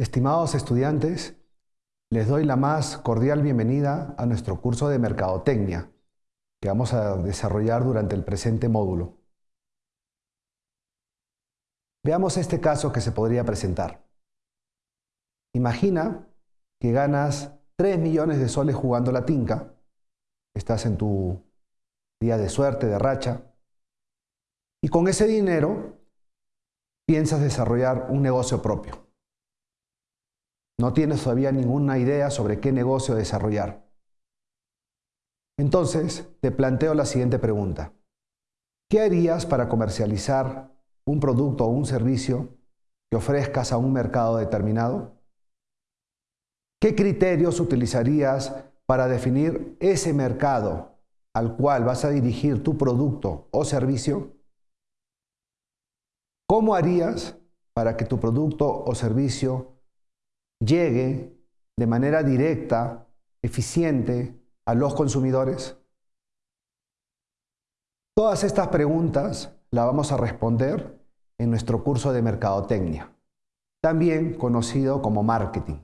Estimados estudiantes, les doy la más cordial bienvenida a nuestro curso de Mercadotecnia que vamos a desarrollar durante el presente módulo. Veamos este caso que se podría presentar. Imagina que ganas 3 millones de soles jugando la tinca, estás en tu día de suerte, de racha, y con ese dinero piensas desarrollar un negocio propio. No tienes todavía ninguna idea sobre qué negocio desarrollar. Entonces, te planteo la siguiente pregunta. ¿Qué harías para comercializar un producto o un servicio que ofrezcas a un mercado determinado? ¿Qué criterios utilizarías para definir ese mercado al cual vas a dirigir tu producto o servicio? ¿Cómo harías para que tu producto o servicio llegue de manera directa, eficiente, a los consumidores? Todas estas preguntas las vamos a responder en nuestro curso de Mercadotecnia, también conocido como Marketing.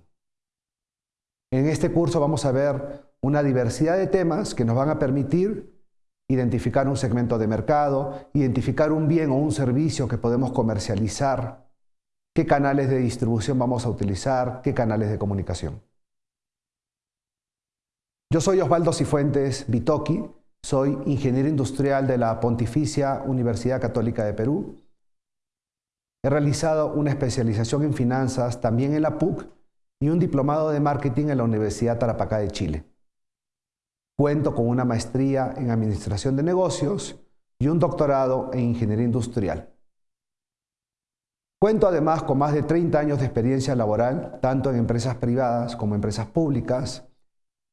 En este curso vamos a ver una diversidad de temas que nos van a permitir identificar un segmento de mercado, identificar un bien o un servicio que podemos comercializar, qué canales de distribución vamos a utilizar, qué canales de comunicación. Yo soy Osvaldo Cifuentes Bitoki, soy ingeniero industrial de la Pontificia Universidad Católica de Perú. He realizado una especialización en finanzas también en la PUC y un diplomado de marketing en la Universidad Tarapacá de Chile. Cuento con una maestría en administración de negocios y un doctorado en ingeniería industrial. Cuento además con más de 30 años de experiencia laboral, tanto en empresas privadas como empresas públicas,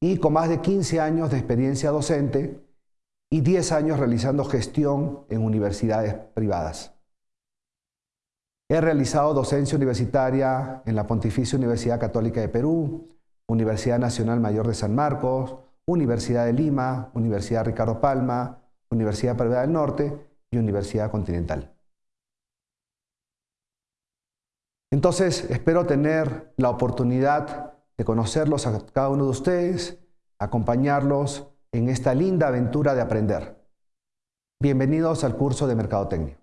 y con más de 15 años de experiencia docente y 10 años realizando gestión en universidades privadas. He realizado docencia universitaria en la Pontificia Universidad Católica de Perú, Universidad Nacional Mayor de San Marcos, Universidad de Lima, Universidad Ricardo Palma, Universidad Privada del Norte y Universidad Continental. Entonces, espero tener la oportunidad de conocerlos a cada uno de ustedes, acompañarlos en esta linda aventura de aprender. Bienvenidos al curso de Mercadotecnia.